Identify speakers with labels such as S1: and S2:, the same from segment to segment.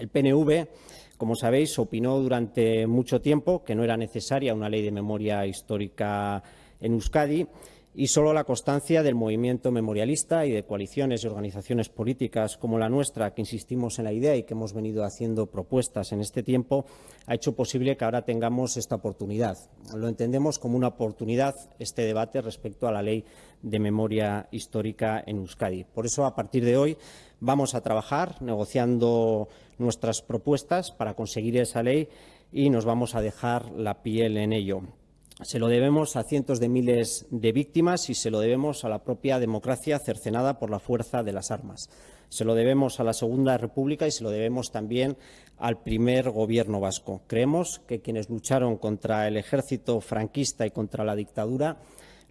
S1: El PNV, como sabéis, opinó durante mucho tiempo que no era necesaria una ley de memoria histórica en Euskadi y solo la constancia del movimiento memorialista y de coaliciones y organizaciones políticas como la nuestra, que insistimos en la idea y que hemos venido haciendo propuestas en este tiempo, ha hecho posible que ahora tengamos esta oportunidad. Lo entendemos como una oportunidad este debate respecto a la ley de memoria histórica en Euskadi. Por eso, a partir de hoy, vamos a trabajar negociando nuestras propuestas para conseguir esa ley y nos vamos a dejar la piel en ello. Se lo debemos a cientos de miles de víctimas y se lo debemos a la propia democracia cercenada por la fuerza de las armas. Se lo debemos a la Segunda República y se lo debemos también al primer Gobierno vasco. Creemos que quienes lucharon contra el ejército franquista y contra la dictadura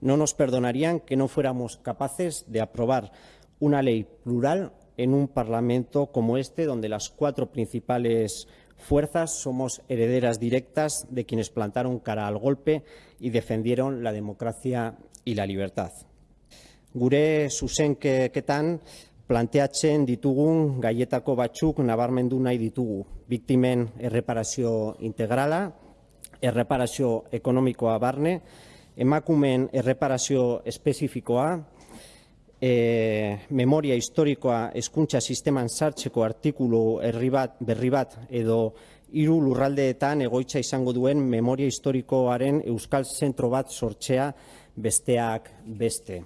S1: no nos perdonarían que no fuéramos capaces de aprobar una ley plural en un Parlamento como este, donde las cuatro principales fuerzas somos herederas directas de quienes plantaron cara al golpe y defendieron la democracia y la libertad. Gure zuzenketan planteatzen ditugun gaietako batzuk nabarmendu nahi ditugu. Biktimen erreparazio integrala, erreparazio ekonomikoa barne, emakumen erreparazio espezifikoa, e, memoria historikoa hezkuntza sisteman sartzeko artikulu herri bat berri bat edo hiru lurraldeetan egoitza izango duen memoria historikoaren euskal zentro bat sortzea besteak beste.